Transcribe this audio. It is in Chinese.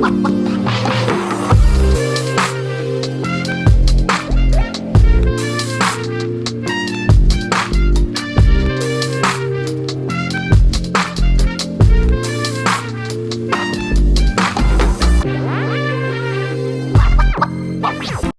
哇哇